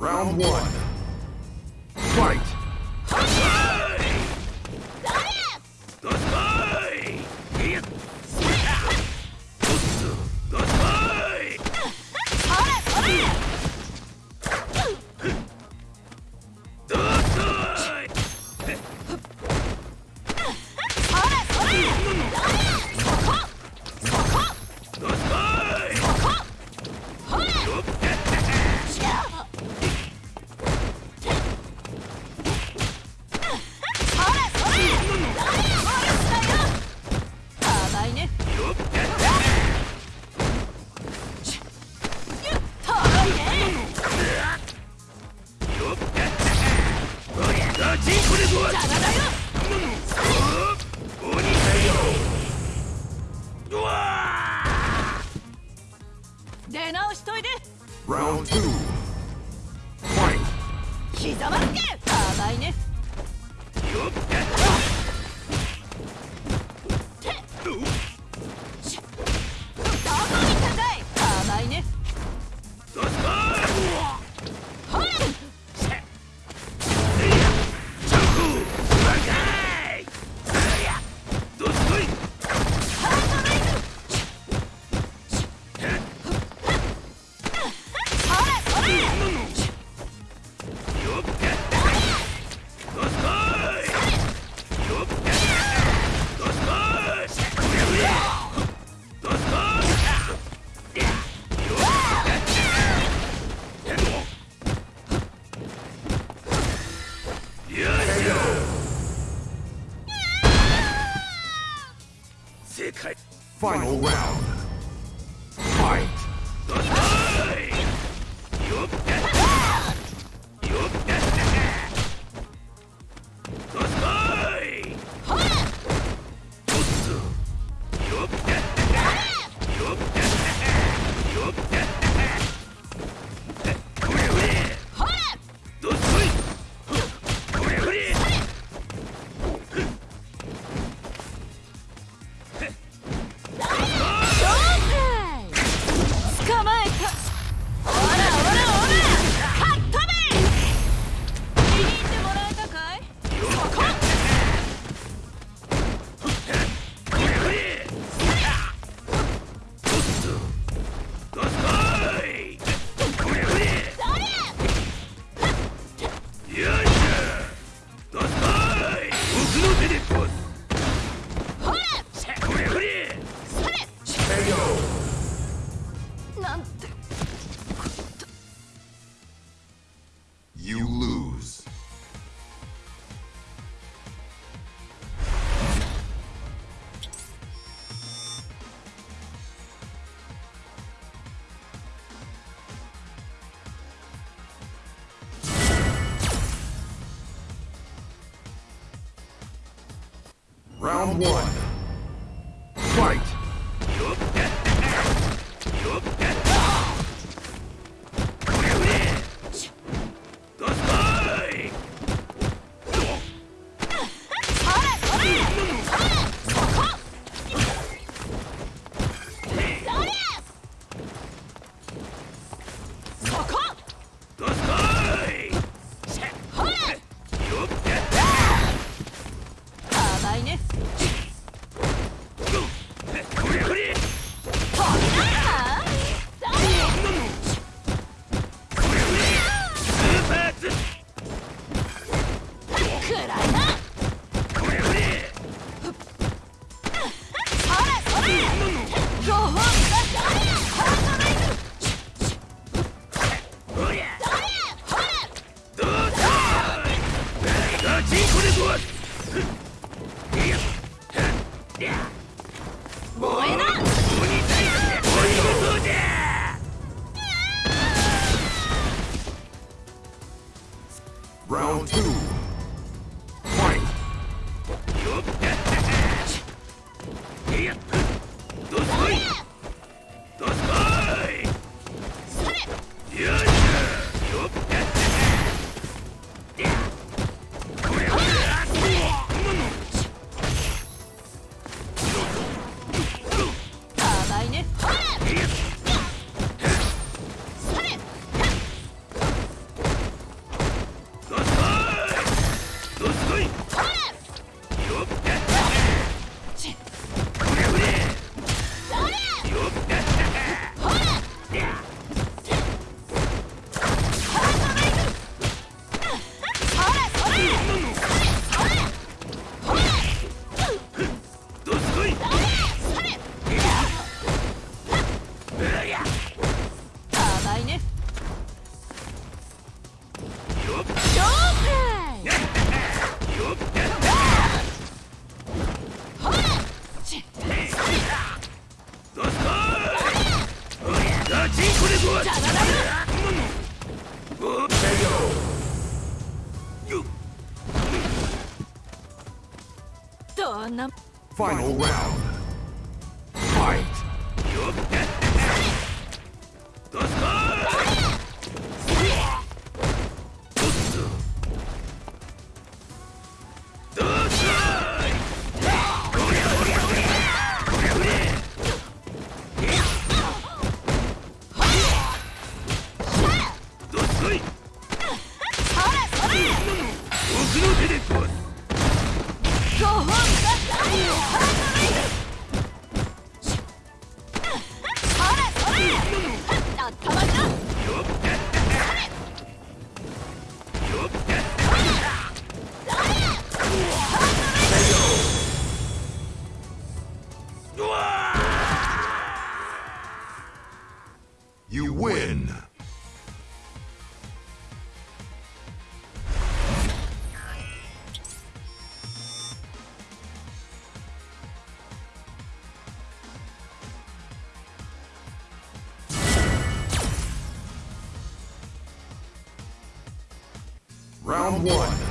Round one. Fight! Hup! Final round. Fight! it, was. Round one. Fight! ね。Yeah. Final round. Fight! Round one.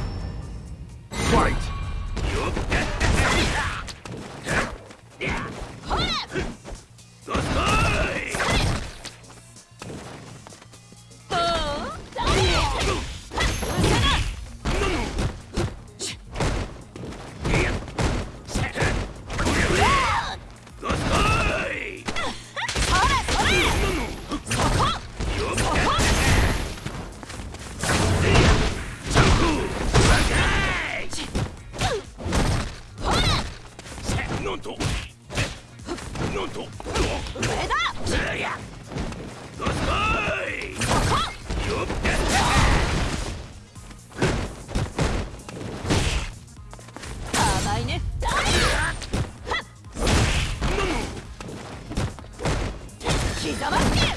邪魔し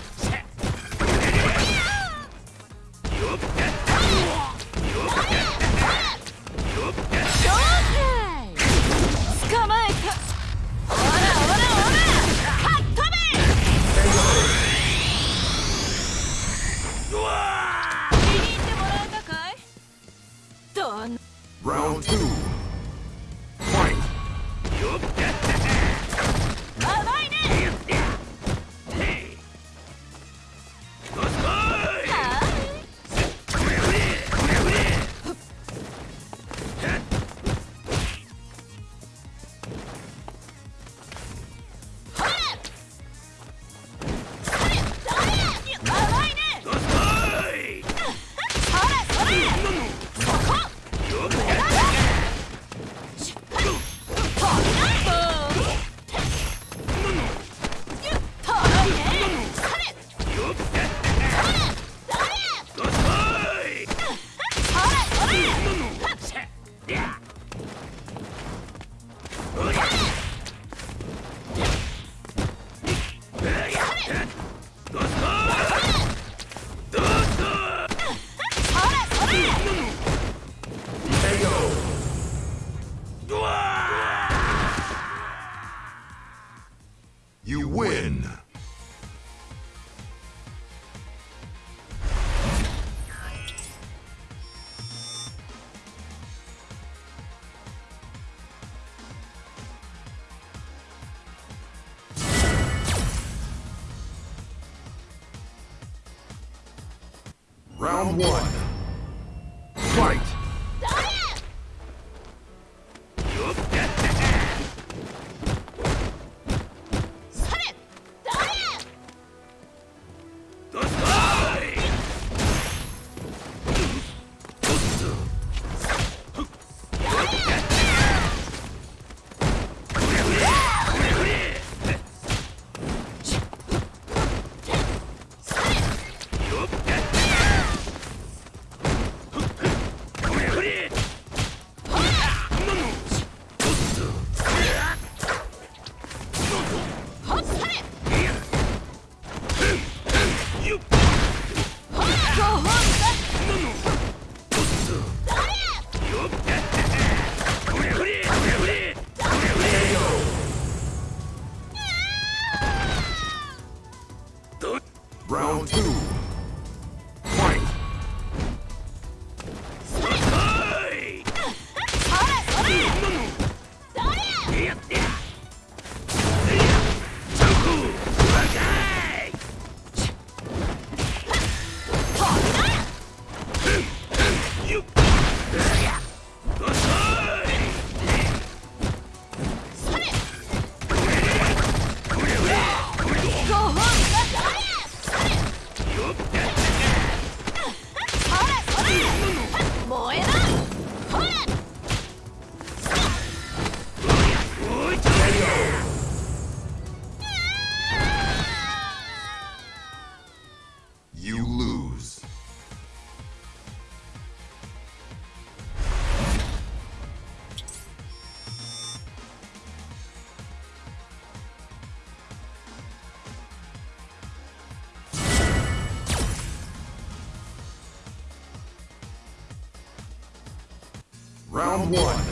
You win. One.